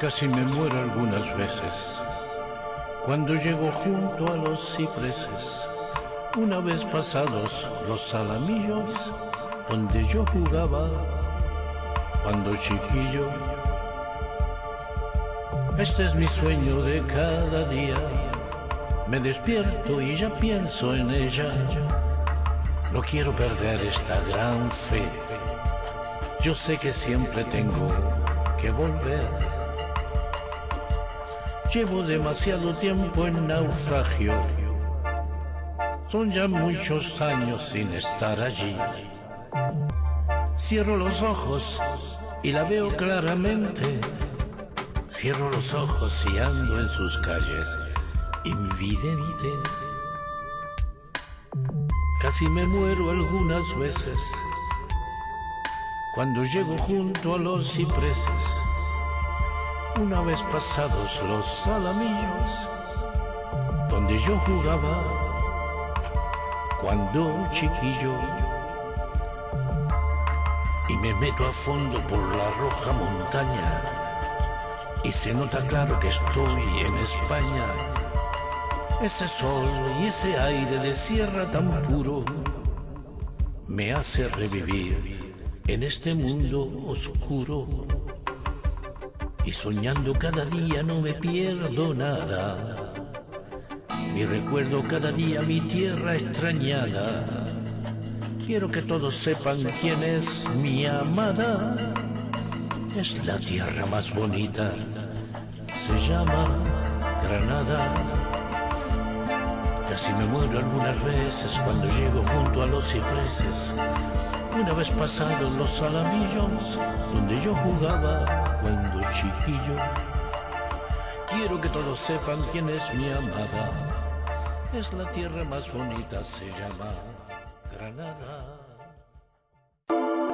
Casi me muero algunas veces cuando llego junto a los cipreses. Una vez pasados los salamillos donde yo jugaba cuando chiquillo. Este es mi sueño de cada día. Me despierto y ya pienso en ella. No quiero perder esta gran fe. Yo sé que siempre tengo que volver. Llevo demasiado tiempo en naufragio. Son ya muchos años sin estar allí. Cierro los ojos y la veo claramente. Cierro los ojos y ando en sus calles, invidente. Casi me muero algunas veces cuando llego junto a los cipreses una vez pasados los salamillos, donde yo jugaba cuando chiquillo, y me meto a fondo por la roja montaña, y se nota claro que estoy en España. Ese sol y ese aire de sierra tan puro me hace revivir en este mundo oscuro y soñando cada día no me pierdo nada. Mi recuerdo cada día mi tierra extrañada. Quiero que todos sepan quién es mi amada. Es la tierra más bonita. Se llama Granada. Casi me muero algunas veces cuando llego junto a los cipreses. Una vez pasados los salamillos donde yo jugaba cuando chiquillo. Quiero que todos sepan quién es mi amada. Es la tierra más bonita, se llama Granada.